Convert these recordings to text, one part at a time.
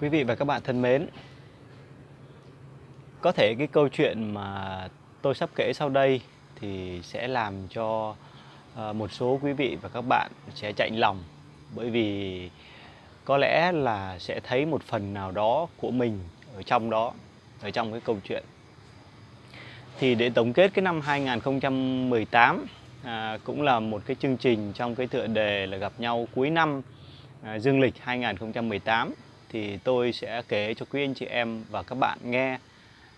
Quý vị và các bạn thân mến, có thể cái câu chuyện mà tôi sắp kể sau đây thì sẽ làm cho ờ, một số quý vị và các bạn sẽ chạnh lòng bởi vì có lẽ là sẽ thấy một phần nào đó của mình ở trong đó, ở trong cái câu chuyện. Thì để tổng kết cái năm 2018 à, cũng là một cái chương trình trong cái tựa đề là gặp nhau cuối năm à, dương lịch 2018 thì tôi sẽ kể cho quý anh chị em và các bạn nghe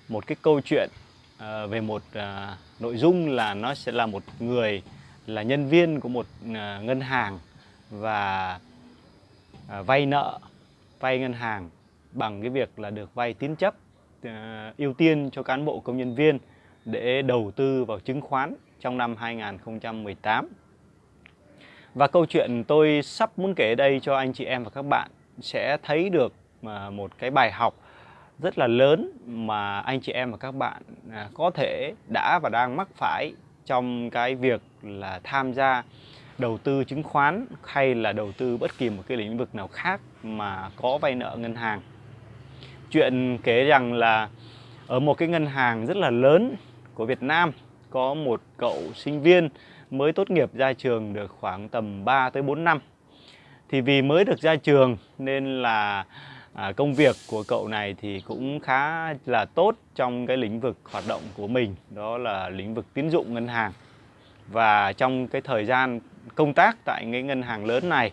một cái câu chuyện ờ, về một ờ, nội dung là nó sẽ là một người, là nhân viên của một ờ, ngân hàng và vay nợ, vay ngân hàng bằng cái việc là được vay tín chấp ưu tiên cho cán bộ công nhân viên để đầu tư vào chứng khoán trong năm 2018. Và câu chuyện tôi sắp muốn kể đây cho anh chị em và các bạn sẽ thấy được một cái bài học rất là lớn mà anh chị em và các bạn à, có thể đã và đang mắc phải trong cái việc là tham gia đầu tư chứng khoán hay là đầu tư bất kỳ một cái lĩnh vực nào khác mà có vay nợ ngân hàng. Chuyện kể rằng là ở một cái ngân hàng rất là lớn của Việt Nam, có một cậu sinh viên mới tốt nghiệp ra trường được khoảng tầm 3 tới 4 năm. Thì vì mới được ra trường nên là à, công việc của cậu này thì cũng khá là tốt trong cái lĩnh vực hoạt động của mình, đó là lĩnh vực tín dụng ngân hàng. Và trong cái thời gian công tác tại cái ngân hàng lớn này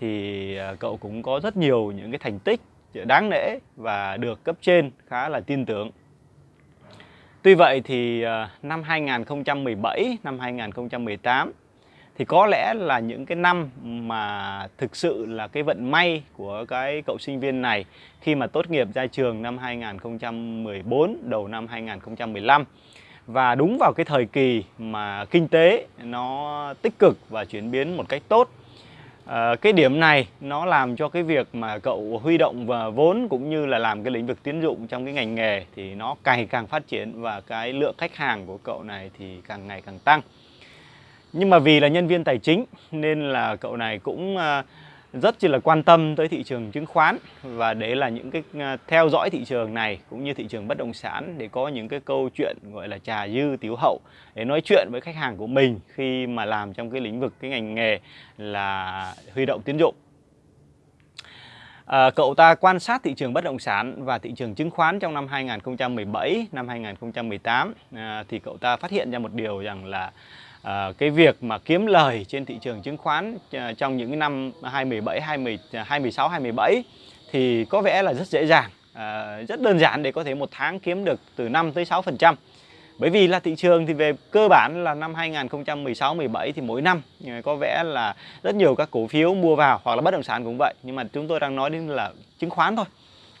thì à, cậu cũng có rất nhiều những cái thành tích đáng nể và được cấp trên khá là tin tưởng. Tuy vậy thì à, năm 2017, năm 2018 thì có lẽ là những cái năm mà thực sự là cái vận may của cái cậu sinh viên này khi mà tốt nghiệp ra trường năm 2014 đầu năm 2015 và đúng vào cái thời kỳ mà kinh tế nó tích cực và chuyển biến một cách tốt à, cái điểm này nó làm cho cái việc mà cậu huy động và vốn cũng như là làm cái lĩnh vực tiến dụng trong cái ngành nghề thì nó càng càng phát triển và cái lượng khách hàng của cậu này thì càng ngày càng tăng nhưng mà vì là nhân viên tài chính nên là cậu này cũng à, rất chỉ là quan tâm tới thị trường chứng khoán và để là những cái à, theo dõi thị trường này cũng như thị trường bất động sản để có những cái câu chuyện gọi là trà dư tiếu hậu để nói chuyện với khách hàng của mình khi mà làm trong cái lĩnh vực cái ngành nghề là huy động tín dụng. À, cậu ta quan sát thị trường bất động sản và thị trường chứng khoán trong năm 2017, năm 2018 à, thì cậu ta phát hiện ra một điều rằng là à, cái việc mà kiếm lời trên thị trường chứng khoán à, trong những năm 2017, 20, 2016, 2017 thì có vẻ là rất dễ dàng, à, rất đơn giản để có thể một tháng kiếm được từ 5 tới 6%. Bởi vì là thị trường thì về cơ bản là năm 2016 17 thì mỗi năm có vẻ là rất nhiều các cổ phiếu mua vào hoặc là bất động sản cũng vậy, nhưng mà chúng tôi đang nói đến là chứng khoán thôi.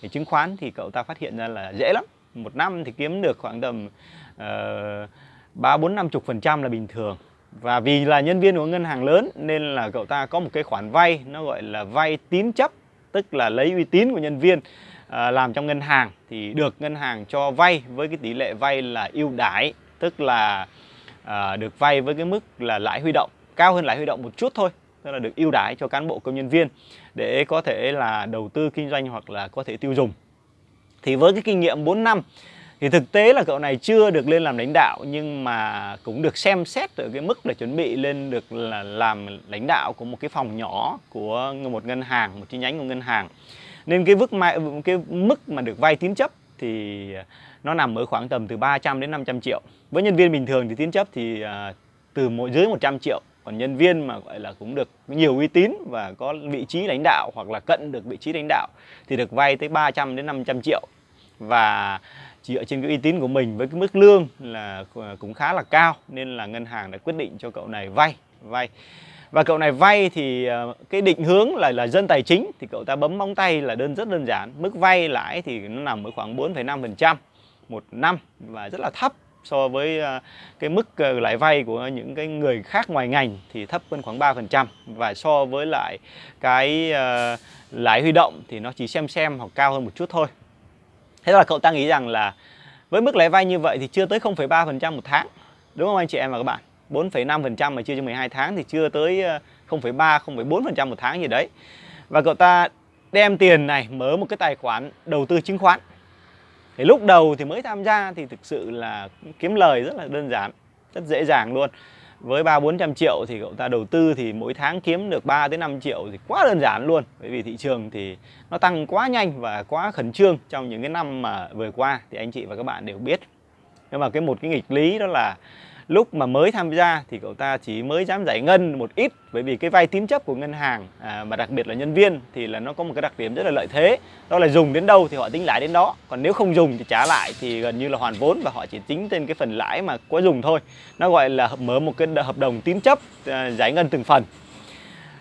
Thì chứng khoán thì cậu ta phát hiện ra là dễ lắm. Một năm thì kiếm được khoảng tầm uh, 3 4 50 phần trăm là bình thường. Và vì là nhân viên của ngân hàng lớn nên là cậu ta có một cái khoản vay nó gọi là vay tín chấp tức là lấy uy tín của nhân viên à, làm trong ngân hàng. Thì được ngân hàng cho vay với cái tỷ lệ vay là ưu đãi tức là à, được vay với cái mức là lãi huy động cao hơn lãi huy động một chút thôi tức là được ưu đãi cho cán bộ công nhân viên để có thể là đầu tư kinh doanh hoặc là có thể tiêu dùng. Thì với cái kinh nghiệm 4 năm thì thực tế là cậu này chưa được lên làm lãnh đạo, nhưng mà cũng được xem xét ở cái mức là chuẩn bị lên được là làm lãnh đạo của một cái phòng nhỏ của một ngân hàng, một chi nhánh của ngân hàng. Nên cái mức mà cái mức mà được vay tín chấp thì nó nằm ở khoảng tầm từ 300 đến 500 triệu. Với nhân viên bình thường thì tín chấp thì à, từ mỗi dưới 100 triệu. Còn nhân viên mà gọi là cũng được nhiều uy tín và có vị trí lãnh đạo hoặc là cận được vị trí lãnh đạo thì được vay tới 300 đến 500 triệu. Và dựa trên cái uy tín của mình với cái mức lương là à, cũng khá là cao nên là ngân hàng đã quyết định cho cậu này vay vay. Và cậu này vay thì à, cái định hướng là là dân tài chính thì cậu ta bấm móng tay là đơn rất đơn giản. Mức vay lãi thì nó nằm ở khoảng 4,5% một năm và rất là thấp so với à, cái mức lãi vay của những cái người khác ngoài ngành thì thấp hơn khoảng 3% và so với lại cái lãi huy động thì nó chỉ xem xem hoặc cao hơn một chút thôi. Thế là cậu ta nghĩ rằng là với mức lãi vay như vậy thì chưa tới 0,3% một tháng. Đúng không anh chị em và các bạn? 4,5% mà chia cho 12 tháng thì chưa tới ờ, 0,3, 0,4% một tháng gì đấy. Và cậu ta đem tiền này mở một cái tài khoản đầu tư chứng khoán thì lúc đầu thì mới tham gia thì thực sự là kiếm lời rất là đơn giản rất dễ dàng luôn với ba bốn trăm triệu thì cậu ta đầu tư thì mỗi tháng kiếm được 3 đến 5 triệu thì quá đơn giản luôn. Bởi vì thị trường thì nó tăng quá nhanh và quá khẩn trương trong những cái năm mà vừa qua, thì anh chị và các bạn đều biết. Nhưng mà cái một cái nghịch lý đó là lúc mà mới tham gia thì cậu ta chỉ mới dám giải ngân một ít bởi vì cái vay tín chấp của ngân hàng à, mà đặc biệt là nhân viên thì là nó có một cái đặc điểm rất là lợi thế. Đó là dùng đến đâu thì họ tính lãi đến đó còn nếu không dùng thì trả lại thì gần như là hoàn vốn và họ chỉ tính trên cái phần lãi mà có dùng thôi. Nó gọi là mở một cái hợp đồng tín chấp à, giải ngân từng phần.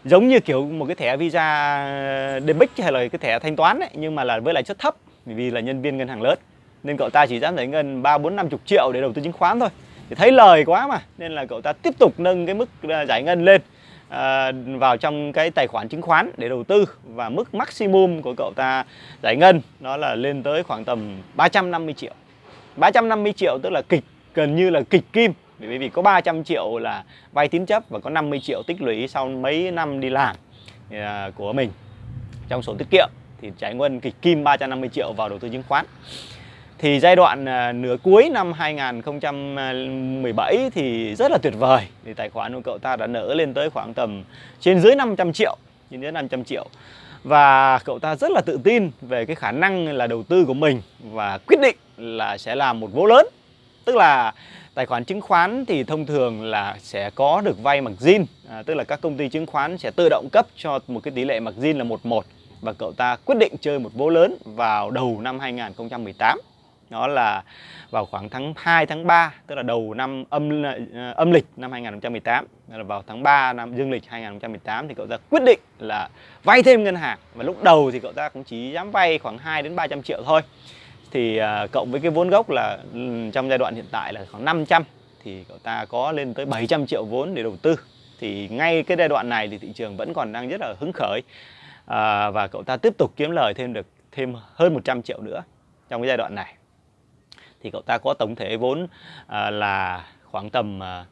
Giống như kiểu một cái thẻ visa à, debit hay là cái thẻ thanh toán ấy, nhưng mà là với lãi suất thấp vì là nhân viên ngân hàng lớn. Nên cậu ta chỉ dám giải ngân ba bốn năm chục triệu để đầu tư chứng khoán thôi thì thấy lời quá mà nên là cậu ta tiếp tục nâng cái mức à, giải ngân lên à, vào trong cái tài khoản chứng khoán để đầu tư. Và mức maximum của cậu ta giải ngân nó là lên tới khoảng tầm 350 triệu. 350 triệu tức là kịch gần như là kịch kim. Bởi vì có 300 triệu là vay tín chấp và có 50 triệu tích lũy sau mấy năm đi làm à, của mình. Trong sổ tiết kiệm thì giải ngân kịch kim 350 triệu vào đầu tư chứng khoán thì giai đoạn à, nửa cuối năm 2017 thì rất là tuyệt vời. Thì tài khoản của cậu ta đã nở lên tới khoảng tầm trên dưới 500 triệu trên dưới 500 triệu. Và cậu ta rất là tự tin về cái khả năng là đầu tư của mình và quyết định là sẽ làm một vố lớn. Tức là tài khoản chứng khoán thì thông thường là sẽ có được vay margin à, tức là các công ty chứng khoán sẽ tự động cấp cho một cái tỷ lệ margin là 11 và cậu ta quyết định chơi một vố lớn vào đầu năm 2018 đó là vào khoảng tháng 2 tháng 3 tức là đầu năm âm ờ, âm lịch năm 2018 là vào tháng 3 năm dương lịch 2018 thì cậu ta quyết định là vay thêm ngân hàng. Và lúc đầu thì cậu ta cũng chỉ dám vay khoảng 2 đến 300 triệu thôi. Thì ờ, cộng với cái vốn gốc là ừ, trong giai đoạn hiện tại là khoảng 500 thì cậu ta có lên tới 700 triệu vốn để đầu tư. Thì ngay cái giai đoạn này thì thị trường vẫn còn đang rất là hứng khởi. À, và cậu ta tiếp tục kiếm lời thêm được thêm hơn 100 triệu nữa trong cái giai đoạn này thì cậu ta có tổng thể vốn à, là khoảng tầm à,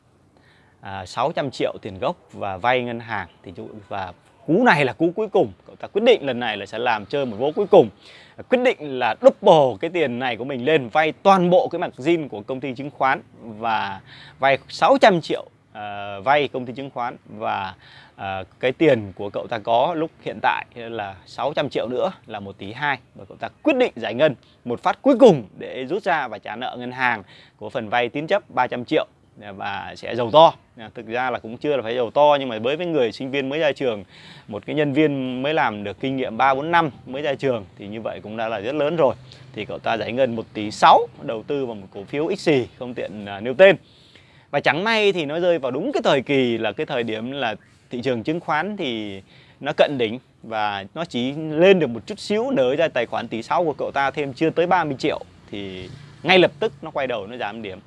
à, 600 triệu tiền gốc và vay ngân hàng. Thì và cú này là cú cuối cùng. Cậu ta quyết định lần này là sẽ làm chơi một vố cuối cùng. Quyết định là double cái tiền này của mình lên vay toàn bộ cái mặt zin của công ty chứng khoán và vay 600 triệu uh, vay công ty chứng khoán và uh, cái tiền của cậu ta có lúc hiện tại là 600 triệu nữa là một tỷ hai và cậu ta quyết định giải ngân một phát cuối cùng để rút ra và trả nợ ngân hàng. Của phần vay tín chấp 300 triệu và sẽ giàu to. À, thực ra là cũng chưa là phải giàu to nhưng mà với với người sinh viên mới ra trường một cái nhân viên mới làm được kinh nghiệm 3 4 năm mới ra trường thì như vậy cũng đã là rất lớn rồi. Thì cậu ta giải ngân 1 tỷ 6 đầu tư vào một cổ phiếu XC không tiện uh, nêu tên và chẳng may thì nó rơi vào đúng cái thời kỳ là cái thời điểm là thị trường chứng khoán thì nó cận đỉnh và nó chỉ lên được một chút xíu, nới ra tài khoản tỷ sau của cậu ta thêm chưa tới 30 triệu thì ngay lập tức nó quay đầu nó giảm điểm.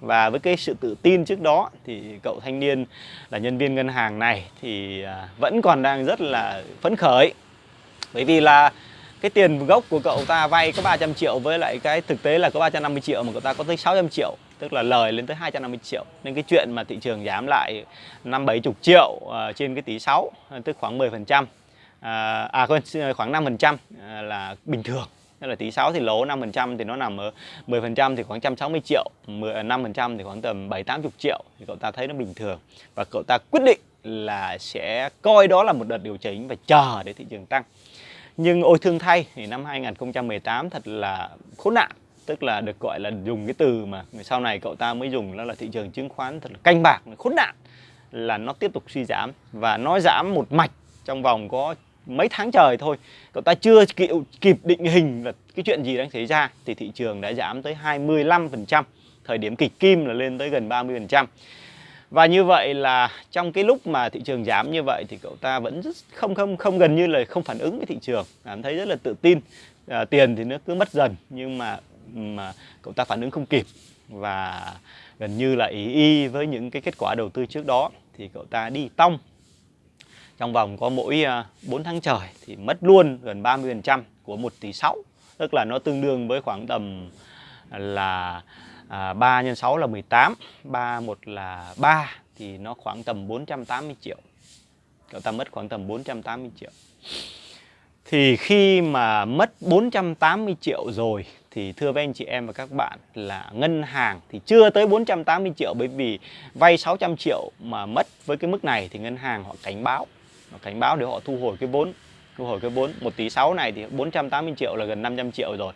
Và với cái sự tự tin trước đó thì cậu thanh niên là nhân viên ngân hàng này thì à, vẫn còn đang rất là phấn khởi. Bởi vì là cái tiền gốc của cậu ta vay có 300 triệu với lại cái thực tế là có 350 triệu mà cậu ta có tới 600 triệu tức là lời lên tới 250 triệu. Nên cái chuyện mà thị trường giảm lại năm bảy chục triệu uh, trên cái tỷ 6 ờ, tức khoảng 10 phần trăm ờ, à, quên khoảng 5 phần trăm uh, là bình thường. Tức là tỷ 6 thì lỗ 5 phần trăm thì nó nằm ở 10 phần trăm thì khoảng 160 triệu 10, 5 phần trăm thì khoảng tầm 7 80 triệu. Thì cậu ta thấy nó bình thường. Và cậu ta quyết định là sẽ coi đó là một đợt điều chỉnh và chờ để thị trường tăng. Nhưng ôi thương thay thì năm 2018 thật là khốn nạn tức là được gọi là dùng cái từ mà sau này cậu ta mới dùng đó là thị trường chứng khoán thật là canh bạc khốn nạn là nó tiếp tục suy giảm. Và nó giảm một mạch trong vòng có mấy tháng trời thôi. Cậu ta chưa kịp, kịp định hình là cái chuyện gì đang xảy ra thì thị trường đã giảm tới 25% thời điểm kịch kim là lên tới gần 30% và như vậy là trong cái lúc mà thị trường giảm như vậy thì cậu ta vẫn rất không không không gần như là không phản ứng với thị trường. Cảm thấy rất là tự tin. À, tiền thì nó cứ mất dần nhưng mà mà cậu ta phản ứng không kịp và gần như là ý y với những cái kết quả đầu tư trước đó thì cậu ta đi tong. Trong vòng có mỗi à, 4 tháng trời thì mất luôn gần 30% của 1 tỷ 6 tức là nó tương đương với khoảng tầm là à, 3 nhân 6 là 18 3 1 là 3 thì nó khoảng tầm 480 triệu. Cậu ta mất khoảng tầm 480 triệu. Thì khi mà mất 480 triệu rồi, thì thưa với anh chị em và các bạn là ngân hàng thì chưa tới 480 triệu, bởi vì vay 600 triệu mà mất với cái mức này thì ngân hàng họ cảnh báo. Họ cảnh báo để họ thu hồi cái vốn, thu hồi cái vốn. 1 tỷ 6 này thì 480 triệu là gần 500 triệu rồi.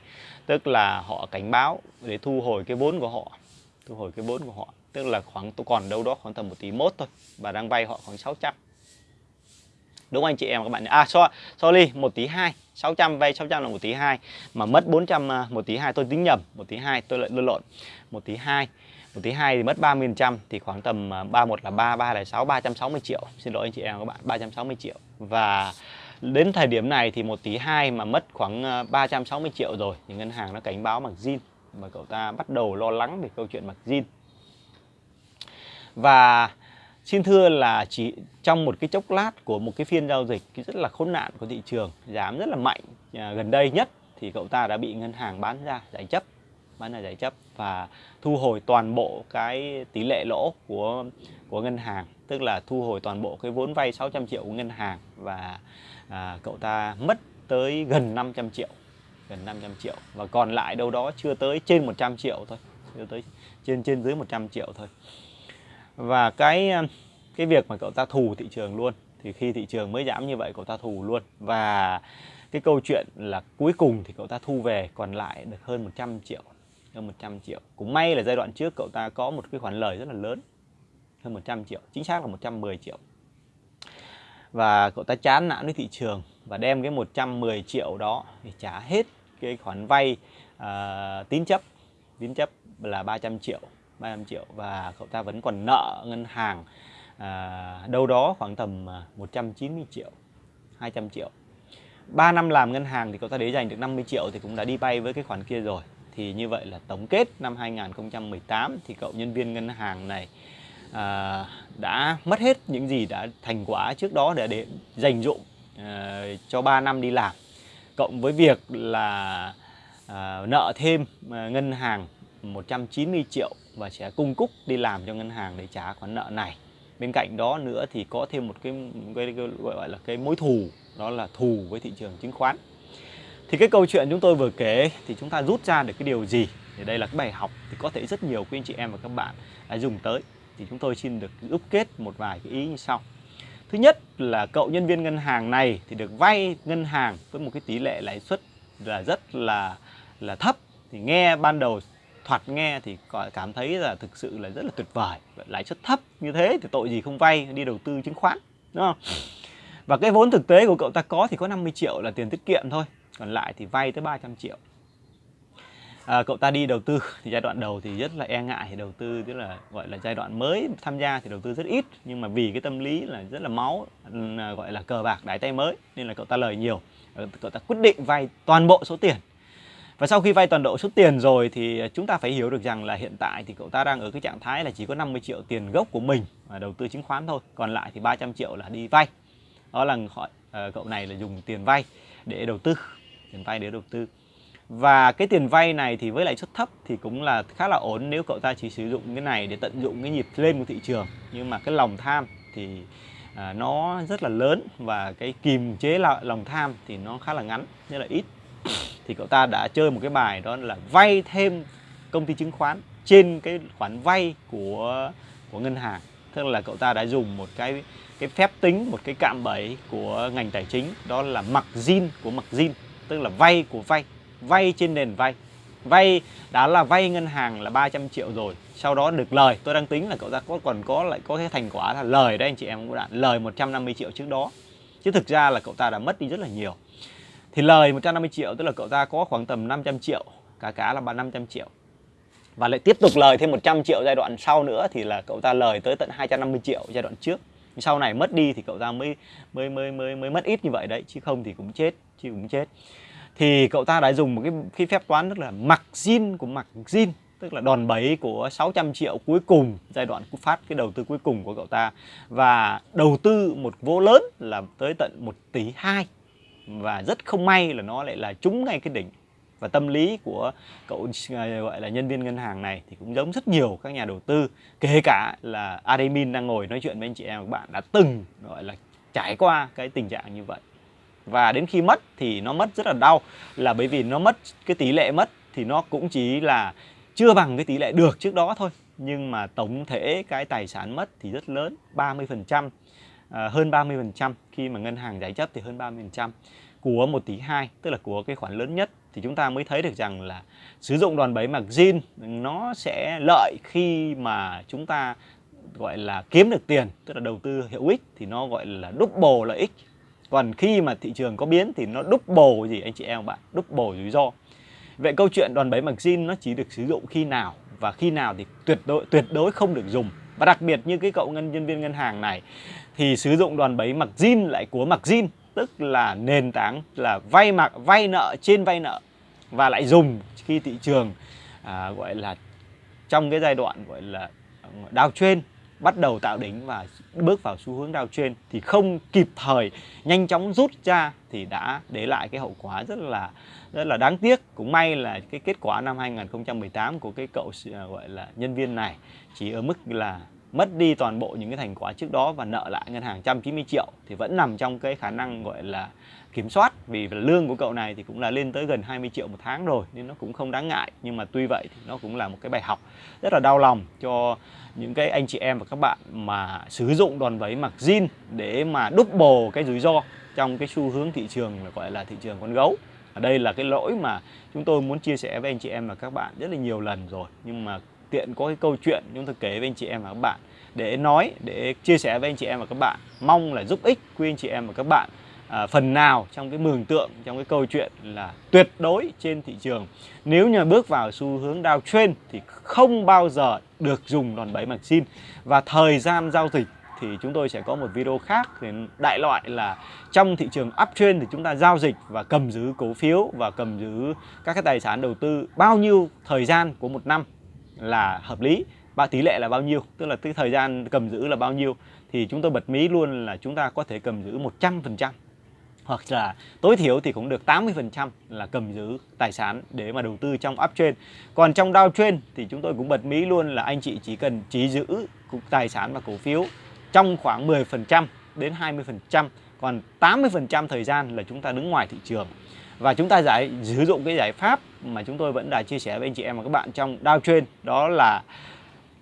Tức là họ cảnh báo để thu hồi cái vốn của họ, thu hồi cái vốn của họ. Tức là khoảng, tôi còn đâu đó khoảng tầm 1 tỷ mốt thôi. Và đang vay họ khoảng 600 đúng không anh chị em các bạn à so, sorry một tí hai. 600 vay 600 là một tí hai. Mà mất 400 à, một tí hai tôi tính nhầm. Một tí hai tôi lại lộn lộn. Một tí hai một tí hai thì mất 30% thì khoảng tầm à, 31 là 3 3 là 6 360 triệu. Xin lỗi anh chị em các bạn 360 triệu. Và đến thời điểm này thì một tí hai mà mất khoảng à, 360 triệu rồi thì ngân hàng nó cảnh báo mặc zin. Và cậu ta bắt đầu lo lắng về câu chuyện mặc zin. Và xin thưa là chỉ trong một cái chốc lát của một cái phiên giao dịch rất là khốn nạn của thị trường giảm rất là mạnh à, gần đây nhất thì cậu ta đã bị ngân hàng bán ra giải chấp bán ra giải chấp và thu hồi toàn bộ cái tỷ lệ lỗ của của ngân hàng. Tức là thu hồi toàn bộ cái vốn vay 600 triệu của ngân hàng và à, cậu ta mất tới gần 500 triệu gần 500 triệu. Và còn lại đâu đó chưa tới trên 100 triệu thôi chưa tới trên trên dưới 100 triệu thôi và cái ờ, cái việc mà cậu ta thù thị trường luôn thì khi thị trường mới giảm như vậy cậu ta thù luôn. Và cái câu chuyện là cuối cùng thì cậu ta thu về còn lại được hơn 100 triệu hơn 100 triệu. Cũng may là giai đoạn trước cậu ta có một cái khoản lời rất là lớn hơn 100 triệu chính xác là 110 triệu. Và cậu ta chán nản với thị trường và đem cái 110 triệu đó để trả hết cái khoản vay uh, tín chấp. Tín chấp là 300 triệu. 35 triệu và cậu ta vẫn còn nợ ngân hàng à, đâu đó khoảng tầm à, 190 triệu 200 triệu. 3 năm làm ngân hàng thì cậu ta để dành được 50 triệu thì cũng đã đi vay với cái khoản kia rồi. Thì như vậy là tổng kết năm 2018 thì cậu nhân viên ngân hàng này à, đã mất hết những gì đã thành quả trước đó để để dành dụng à, cho 3 năm đi làm. Cộng với việc là à, nợ thêm à, ngân hàng 190 triệu và sẽ cung cúc đi làm cho ngân hàng để trả khoản nợ này. Bên cạnh đó nữa thì có thêm một cái, cái, cái gọi là cái mối thù đó là thù với thị trường chứng khoán. Thì cái câu chuyện chúng tôi vừa kể thì chúng ta rút ra được cái điều gì? Thì đây là cái bài học thì có thể rất nhiều quý anh chị em và các bạn đã dùng tới. Thì chúng tôi xin được đúc kết một vài cái ý như sau. Thứ nhất là cậu nhân viên ngân hàng này thì được vay ngân hàng với một cái tỷ lệ lãi suất là rất là là thấp. Thì nghe ban đầu thoạt nghe thì cảm thấy là thực sự là rất là tuyệt vời lãi suất thấp. Như thế thì tội gì không vay đi đầu tư chứng khoán đúng không? Và cái vốn thực tế của cậu ta có thì có 50 triệu là tiền tiết kiệm thôi còn lại thì vay tới 300 triệu. À, cậu ta đi đầu tư thì giai đoạn đầu thì rất là e ngại thì đầu tư tức là gọi là giai đoạn mới tham gia thì đầu tư rất ít nhưng mà vì cái tâm lý là rất là máu gọi là cờ bạc đái tay mới nên là cậu ta lời nhiều. Cậu ta quyết định vay toàn bộ số tiền và sau khi vay toàn bộ số tiền rồi thì chúng ta phải hiểu được rằng là hiện tại thì cậu ta đang ở cái trạng thái là chỉ có 50 triệu tiền gốc của mình mà đầu tư chứng khoán thôi. Còn lại thì 300 triệu là đi vay. Đó là họ ờ, cậu này là dùng tiền vay để đầu tư, tiền vay để đầu tư. Và cái tiền vay này thì với lãi suất thấp thì cũng là khá là ổn nếu cậu ta chỉ sử dụng cái này để tận dụng cái nhịp lên của thị trường. Nhưng mà cái lòng tham thì ờ, nó rất là lớn và cái kìm chế lòng tham thì nó khá là ngắn, rất là ít thì cậu ta đã chơi một cái bài đó là vay thêm công ty chứng khoán trên cái khoản vay của của ngân hàng. Tức là cậu ta đã dùng một cái cái phép tính, một cái cạm bẫy của ngành tài chính, đó là mặc zin của mặc zin, tức là vay của vay vay trên nền vay. Vay đã là vay ngân hàng là 300 triệu rồi, sau đó được lời. Tôi đang tính là cậu ta có còn có lại có cái thành quả là lời đấy, anh chị em cũng đã, lời 150 triệu trước đó. Chứ thực ra là cậu ta đã mất đi rất là nhiều thì lời 150 triệu tức là cậu ta có khoảng tầm 500 triệu cả cá là 500 triệu. Và lại tiếp tục lời thêm 100 triệu giai đoạn sau nữa thì là cậu ta lời tới tận 250 triệu giai đoạn trước. Sau này mất đi thì cậu ta mới mới mới mới mới mất ít như vậy đấy chứ không thì cũng chết chứ cũng chết. Thì cậu ta đã dùng một cái, cái phép toán rất là mặc zin của mặc zin tức là đòn bẩy của 600 triệu cuối cùng giai đoạn phát cái đầu tư cuối cùng của cậu ta. Và đầu tư một vô lớn là tới tận 1 tỷ 2 và rất không may là nó lại là trúng ngay cái đỉnh. Và tâm lý của cậu ờ, gọi là nhân viên ngân hàng này thì cũng giống rất nhiều các nhà đầu tư, kể cả là admin đang ngồi nói chuyện với anh chị em, các bạn đã từng, gọi là, trải qua cái tình trạng như vậy. Và đến khi mất thì nó mất rất là đau, là bởi vì nó mất cái tỷ lệ mất thì nó cũng chỉ là chưa bằng cái tỷ lệ được trước đó thôi. Nhưng mà tổng thể cái tài sản mất thì rất lớn 30% à, hơn 30% khi mà ngân hàng giải chấp thì hơn 30% của 1 tỷ 2 tức là của cái khoản lớn nhất thì chúng ta mới thấy được rằng là sử dụng đòn bẩy margin nó sẽ lợi khi mà chúng ta gọi là kiếm được tiền tức là đầu tư hiệu ích thì nó gọi là double lợi ích. Còn khi mà thị trường có biến thì nó double gì anh chị em bạn double rủi ro. Vậy câu chuyện đòn bẩy margin nó chỉ được sử dụng khi nào? Và khi nào thì tuyệt đối tuyệt đối không được dùng và đặc biệt như cái cậu ngân nhân viên ngân hàng này thì sử dụng đòn bẩy zin lại của mặc zin tức là nền tảng là vay mặc vay nợ trên vay nợ và lại dùng khi thị trường à, gọi là trong cái giai đoạn gọi là à, đào trên bắt đầu tạo đỉnh và bước vào xu hướng đao trên thì không kịp thời nhanh chóng rút ra thì đã để lại cái hậu quả rất là rất là đáng tiếc. Cũng may là cái kết quả năm 2018 của cái cậu, gọi là, nhân viên này chỉ ở mức là mất đi toàn bộ những cái thành quả trước đó và nợ lại ngân hàng 190 triệu thì vẫn nằm trong cái khả năng gọi là kiểm soát. Vì lương của cậu này thì cũng là lên tới gần 20 triệu một tháng rồi nên nó cũng không đáng ngại. Nhưng mà tuy vậy thì nó cũng là một cái bài học rất là đau lòng cho những cái anh chị em và các bạn mà sử dụng đòn bẩy mặc zin để mà double cái rủi ro trong cái xu hướng thị trường gọi là thị trường con gấu. Ở đây là cái lỗi mà chúng tôi muốn chia sẻ với anh chị em và các bạn rất là nhiều lần rồi. Nhưng mà tiện có cái câu chuyện chúng tôi kể với anh chị em và các bạn để nói để chia sẻ với anh chị em và các bạn. Mong là giúp ích quý anh chị em và các bạn à, phần nào trong cái mường tượng trong cái câu chuyện là tuyệt đối trên thị trường. Nếu như bước vào xu hướng downtrend thì không bao giờ được dùng đòn bẩy xin. Và thời gian giao dịch thì chúng tôi sẽ có một video khác để đại loại là trong thị trường uptrend thì chúng ta giao dịch và cầm giữ cổ phiếu và cầm giữ các cái tài sản đầu tư bao nhiêu thời gian của một năm là hợp lý. Và tỷ lệ là bao nhiêu? Tức là cái thời gian cầm giữ là bao nhiêu? Thì chúng tôi bật mí luôn là chúng ta có thể cầm giữ 100% hoặc là tối thiểu thì cũng được 80% là cầm giữ tài sản để mà đầu tư trong uptrend. Còn trong downtrend thì chúng tôi cũng bật mí luôn là anh chị chỉ cần chỉ giữ tài sản và cổ phiếu trong khoảng 10% đến 20%, còn 80% thời gian là chúng ta đứng ngoài thị trường. Và chúng ta giải sử dụng cái giải pháp mà chúng tôi vẫn đã chia sẻ với anh chị em và các bạn trong downtrend đó là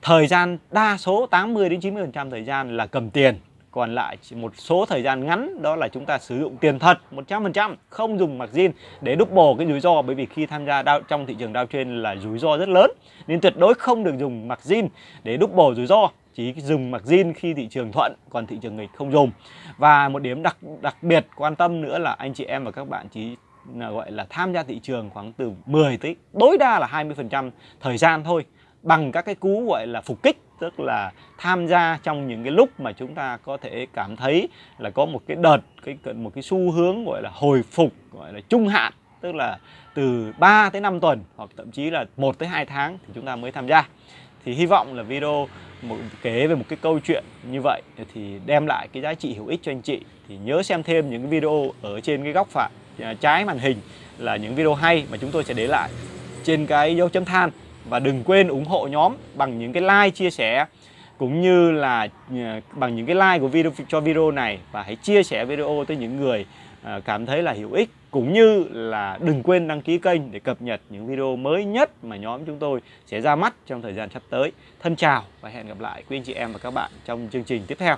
thời gian đa số 80 đến 90% thời gian là cầm tiền. Còn lại chỉ một số thời gian ngắn đó là chúng ta sử dụng tiền thật 100% không dùng margin để double cái rủi ro. Bởi vì khi tham gia đao, trong thị trường downtrend là rủi ro rất lớn nên tuyệt đối không được dùng margin để double rủi ro chỉ dùng margin khi thị trường thuận còn thị trường nghịch không dùng. Và một điểm đặc đặc biệt quan tâm nữa là anh chị em và các bạn chỉ gọi là tham gia thị trường khoảng từ 10 tới, tối đa là 20% thời gian thôi, bằng các cái cú gọi là phục kích, tức là tham gia trong những cái lúc mà chúng ta có thể cảm thấy là có một cái đợt, cái một cái xu hướng gọi là hồi phục, gọi là trung hạn, tức là từ 3 tới 5 tuần, hoặc thậm chí là 1 tới 2 tháng thì chúng ta mới tham gia. Thì hy vọng là video một, kể về một cái câu chuyện như vậy thì đem lại cái giá trị hữu ích cho anh chị. Thì nhớ xem thêm những video ở trên cái góc phải. Ờ, trái màn hình là những video hay mà chúng tôi sẽ để lại trên cái dấu chấm than và đừng quên ủng hộ nhóm bằng những cái like chia sẻ, cũng như là ờ, bằng những cái like của video, cho video này và hãy chia sẻ video tới những người ờ, cảm thấy là hữu ích, cũng như là đừng quên đăng ký kênh để cập nhật những video mới nhất mà nhóm chúng tôi sẽ ra mắt trong thời gian sắp tới. Thân chào và hẹn gặp lại quý anh chị em và các bạn trong chương trình tiếp theo.